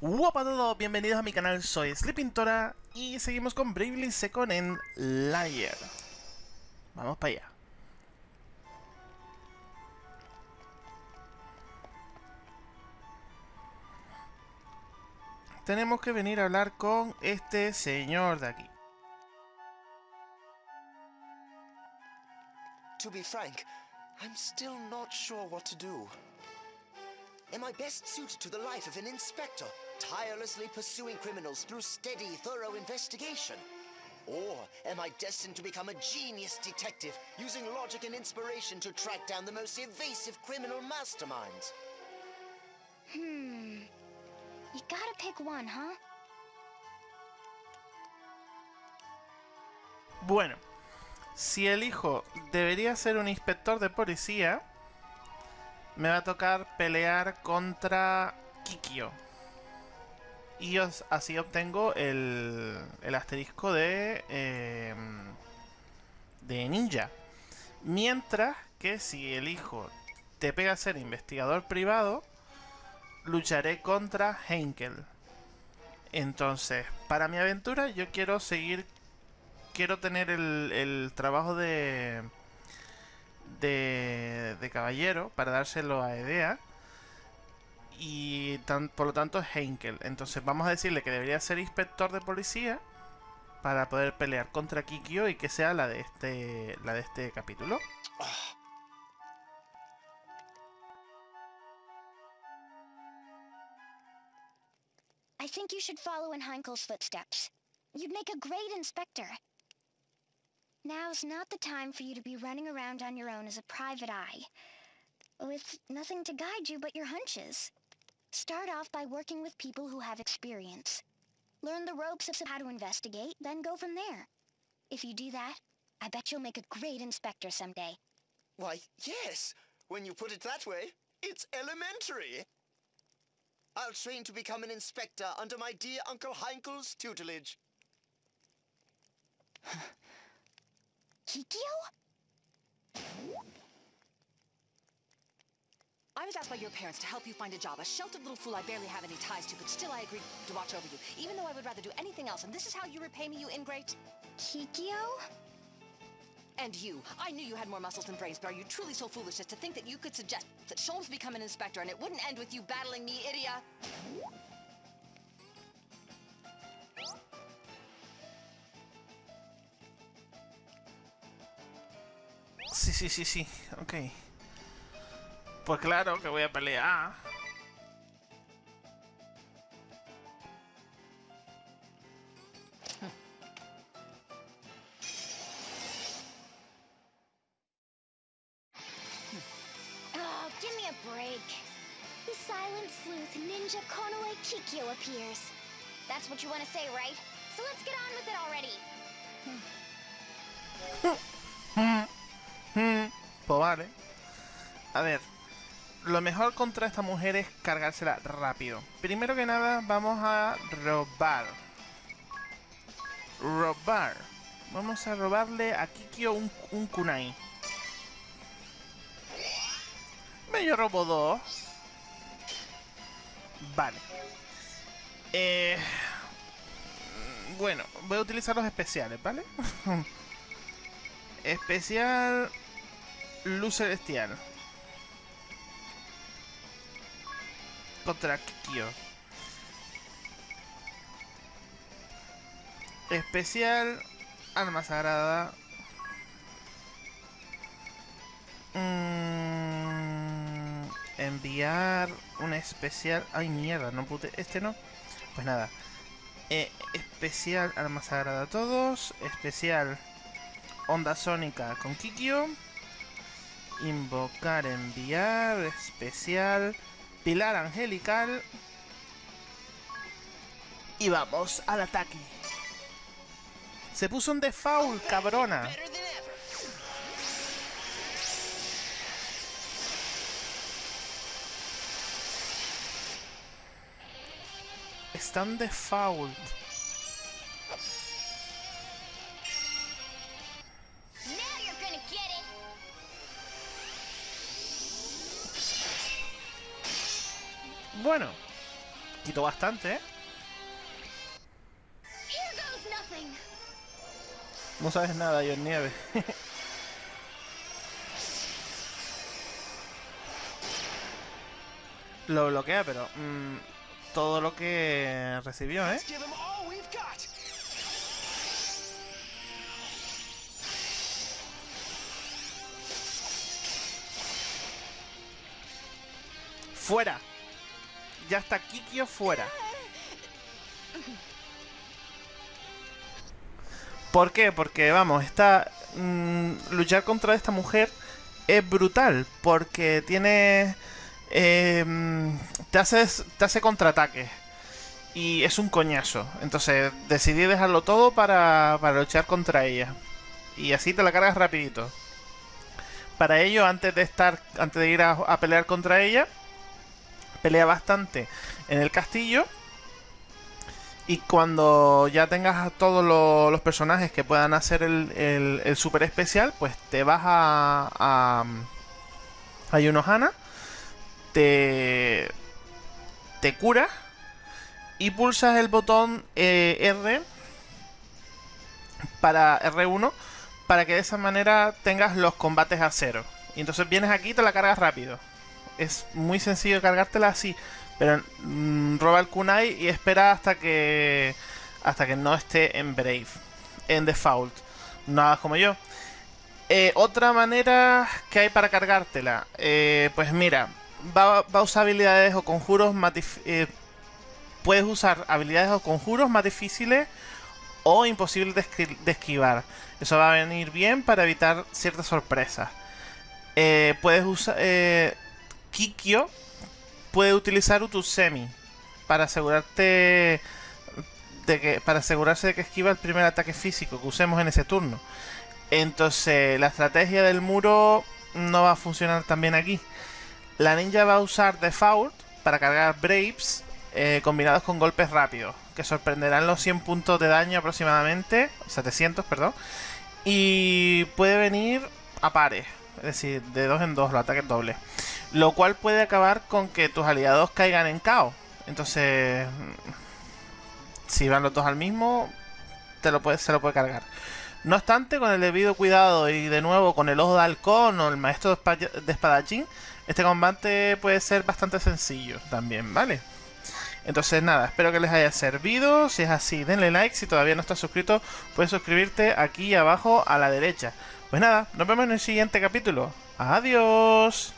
Hola a todos, bienvenidos a mi canal, soy Sleepintora y seguimos con Bravely Second en Layer. Vamos para allá. Tenemos que venir a hablar con este señor de aquí. To be frank, I'm still not sure what to do. Am I best suited to the life of an inspector, tirelessly pursuing criminals through steady, thorough investigation? Or am I destined to become a genius detective, using logic and inspiration to track down the most evasive criminal masterminds? Hmm. You gotta pick one, huh? Bueno, si elijo debería ser un inspector de policía, me va a tocar pelear contra Kikyo. Y así obtengo el, el asterisco de, eh, de ninja. Mientras que si elijo te pega ser investigador privado, lucharé contra Henkel. Entonces, para mi aventura yo quiero seguir... Quiero tener el, el trabajo de, de, de caballero para dárselo a Edea. Y tan- por lo tanto es Henkel. Entonces vamos a decirle que debería ser inspector de policía para poder pelear contra Kikyo y que sea la de este, la de este capítulo. I think you should follow in Heinkel's footsteps. You'd make a great inspector. Now's not the time for you to be running around on your own as a private eye, with nothing to guide you but your hunches. Start off by working with people who have experience. Learn the ropes of how to investigate, then go from there. If you do that, I bet you'll make a great inspector someday. Why, yes, when you put it that way, it's elementary. I'll train to become an inspector under my dear Uncle Heinkel's tutelage. Kikyo? I was asked by your parents to help you find a job. A sheltered little fool I barely have any ties to, but still I agreed to watch over you, even though I would rather do anything else. And this is how you repay me, you ingrate? Kikyo? And you. I knew you had more muscles than brains, but are you truly so foolish as to think that you could suggest that Sholmes become an inspector and it wouldn't end with you battling me, idiot? Sí, sí, sí, sí. Ok. Pues claro que voy a pelear. Oh, give me a break. The silent sleuth ninja Konoe Kikyo appears. That's what you want to say, right? So let's get on with it already. Hmm, pues vale. A ver. Lo mejor contra esta mujer es cargársela rápido. Primero que nada, vamos a robar. Robar. Vamos a robarle a Kikyo un, un kunai. Me yo robo dos. Vale. Eh, bueno, voy a utilizar los especiales, ¿vale? Especial Luz Celestial. Contra Kikyo. Especial Alma Sagrada. Mm, enviar un especial. Ay, mierda, no pude. Este no. Pues nada. Eh, especial Alma Sagrada a todos. Especial Onda Sónica con Kikyo. Invocar, enviar, especial. Pilar Angelical. Y vamos al ataque. Se puso un default, cabrona. Better than ever. Está en default. Bueno, Quitó bastante, ¿eh? No sabes nada, yo en nieve. lo bloquea, pero mm, todo lo que recibió, ¿eh? ¡Fuera! Ya está Kikyo fuera. ¿Por qué? Porque, vamos, está... mm, luchar contra esta mujer es brutal. Porque tiene... eh, mm, te, hace, te hace contraataques. Y es un coñazo. Entonces decidí dejarlo todo para, para luchar contra ella. Y así te la cargas rapidito. Para ello, antes de estar. Antes de ir a pelear contra ella. Pelea bastante en el castillo. Y cuando ya tengas a todos lo- los personajes que puedan hacer el super especial, pues te vas a. a. a Yunohana. Te. te curas. Y pulsas el botón eh, R. Para R1. Para que de esa manera tengas los combates a cero. Y entonces vienes aquí y te la cargas rápido. Es muy sencillo cargártela así. Pero mm, roba el kunai y espera hasta que hasta que no esté en Brave, en default. No hagas como yo. Eh, otra manera que hay para cargártela, eh, pues mira, va, va a usar habilidades o conjuros más eh, puedes usar habilidades o conjuros más difíciles o imposibles de, de esquivar. Eso va a venir bien para evitar ciertas sorpresas. Eh, puedes usar Kikyo puede utilizar Utusemi para asegurarte de que para asegurarse de que esquiva el primer ataque físico que usemos en ese turno. Entonces, la estrategia del muro no va a funcionar tan bien aquí. La ninja va a usar Default para cargar Braves eh, combinados con golpes rápidos, que sorprenderán los 100 puntos de daño aproximadamente, 700, perdón. Y puede venir a pares, es decir, de dos en dos, los ataques dobles. Lo cual puede acabar con que tus aliados caigan en caos. Entonces, si van los dos al mismo, te lo puede, se lo puede cargar. No obstante, con el debido cuidado y de nuevo con el ojo de halcón o el maestro de espadachín, este combate puede ser bastante sencillo también, ¿vale? Entonces nada, espero que les haya servido. Si es así, denle like. Si todavía no estás suscrito, puedes suscribirte aquí abajo a la derecha. Pues nada, nos vemos en el siguiente capítulo. Adiós.